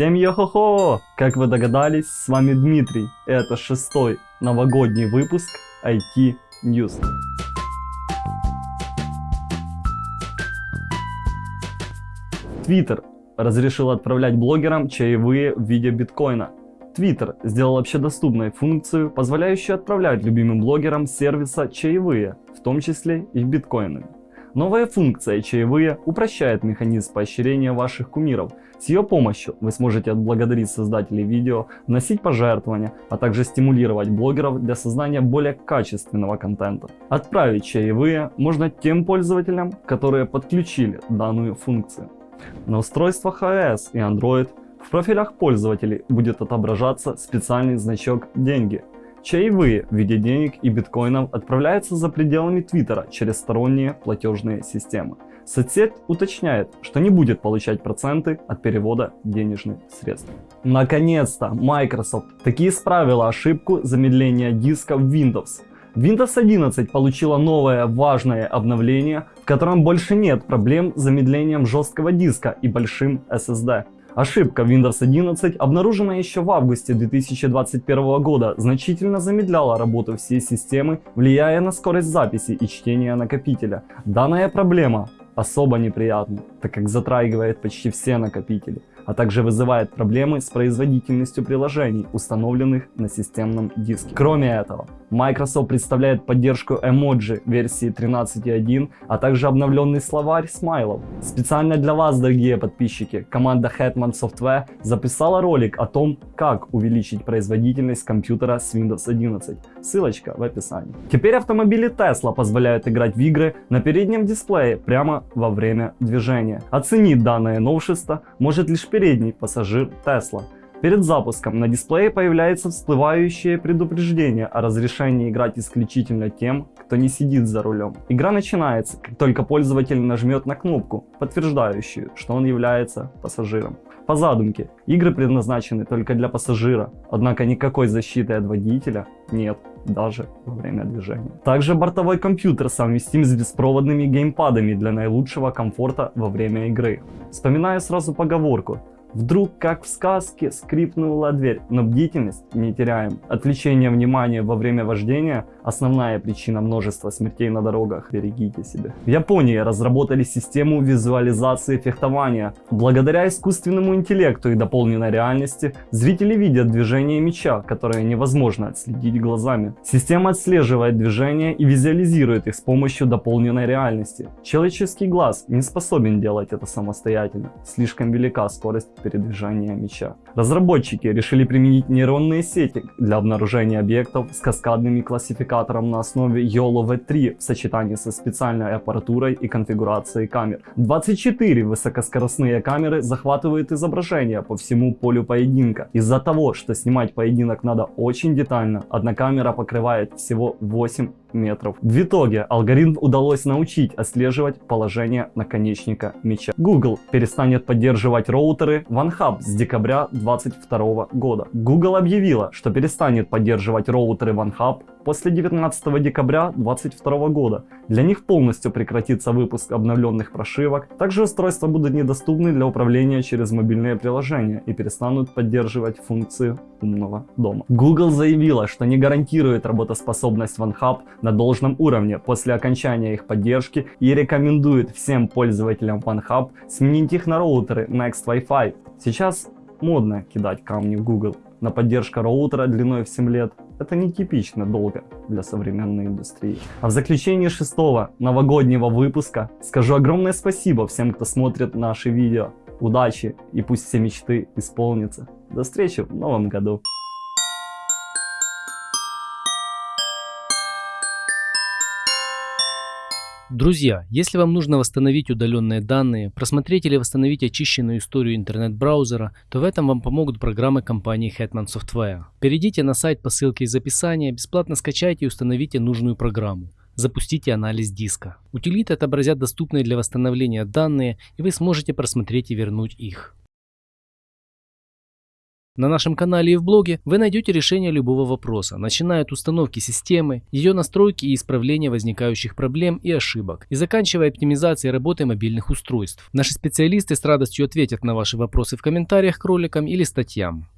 Всем йо-хо-хо! Как вы догадались, с вами Дмитрий. Это шестой новогодний выпуск IT News. Твиттер разрешил отправлять блогерам чаевые в виде биткоина. Твиттер сделал общедоступной функцию, позволяющую отправлять любимым блогерам сервиса чаевые, в том числе и биткоинами. Новая функция «Чаевые» упрощает механизм поощрения ваших кумиров. С ее помощью вы сможете отблагодарить создателей видео, вносить пожертвования, а также стимулировать блогеров для создания более качественного контента. Отправить чаевые можно тем пользователям, которые подключили данную функцию. На устройствах iOS и Android в профилях пользователей будет отображаться специальный значок «Деньги», Чаевые в виде денег и биткоинов отправляются за пределами Твиттера через сторонние платежные системы. Соцсеть уточняет, что не будет получать проценты от перевода денежных средств. Наконец-то Microsoft таки исправила ошибку замедления диска в Windows. Windows 11 получила новое важное обновление, в котором больше нет проблем с замедлением жесткого диска и большим SSD. Ошибка Windows 11, обнаруженная еще в августе 2021 года, значительно замедляла работу всей системы, влияя на скорость записи и чтения накопителя. Данная проблема особо неприятна, так как затрагивает почти все накопители а также вызывает проблемы с производительностью приложений, установленных на системном диске. Кроме этого, Microsoft представляет поддержку эмоджи версии 13.1, а также обновленный словарь смайлов. Специально для вас, дорогие подписчики, команда Hetman Software записала ролик о том, как увеличить производительность компьютера с Windows 11. Ссылочка в описании. Теперь автомобили Tesla позволяют играть в игры на переднем дисплее прямо во время движения. Оценить данное новшество может лишь передний пассажир Tesla. Перед запуском на дисплее появляется всплывающее предупреждение о разрешении играть исключительно тем, кто не сидит за рулем. Игра начинается, как только пользователь нажмет на кнопку, подтверждающую, что он является пассажиром. По задумке, игры предназначены только для пассажира, однако никакой защиты от водителя нет даже во время движения. Также бортовой компьютер совместим с беспроводными геймпадами для наилучшего комфорта во время игры. Вспоминаю сразу поговорку Вдруг, как в сказке, скрипнула дверь, но бдительность не теряем. Отвлечение внимания во время вождения – основная причина множества смертей на дорогах. Берегите себя. В Японии разработали систему визуализации фехтования. Благодаря искусственному интеллекту и дополненной реальности, зрители видят движение меча, которое невозможно отследить глазами. Система отслеживает движения и визуализирует их с помощью дополненной реальности. Человеческий глаз не способен делать это самостоятельно. Слишком велика скорость передвижения мяча. Разработчики решили применить нейронные сети для обнаружения объектов с каскадными классификатором на основе YOLO V3 в сочетании со специальной аппаратурой и конфигурацией камер. 24 высокоскоростные камеры захватывают изображение по всему полю поединка. Из-за того, что снимать поединок надо очень детально, одна камера покрывает всего 8 метров. В итоге алгоритм удалось научить отслеживать положение наконечника меча. Google перестанет поддерживать роутеры OneHub с декабря 2022 года. Google объявила, что перестанет поддерживать роутеры OneHub после 19 декабря 2022 года. Для них полностью прекратится выпуск обновленных прошивок. Также устройства будут недоступны для управления через мобильные приложения и перестанут поддерживать функцию умного дома. Google заявила, что не гарантирует работоспособность OneHub на должном уровне после окончания их поддержки и рекомендует всем пользователям OneHub сменить их на роутеры Next Wi-Fi. Сейчас модно кидать камни в Google, но поддержка роутера длиной в 7 лет это нетипично долго для современной индустрии. А в заключении шестого новогоднего выпуска скажу огромное спасибо всем, кто смотрит наши видео. Удачи и пусть все мечты исполнятся. До встречи в новом году. Друзья, если вам нужно восстановить удаленные данные, просмотреть или восстановить очищенную историю интернет-браузера, то в этом вам помогут программы компании Hetman Software. Перейдите на сайт по ссылке из описания, бесплатно скачайте и установите нужную программу. Запустите анализ диска. Утилиты отобразят доступные для восстановления данные, и вы сможете просмотреть и вернуть их. На нашем канале и в блоге вы найдете решение любого вопроса, начиная от установки системы, ее настройки и исправления возникающих проблем и ошибок, и заканчивая оптимизацией работы мобильных устройств. Наши специалисты с радостью ответят на ваши вопросы в комментариях к роликам или статьям.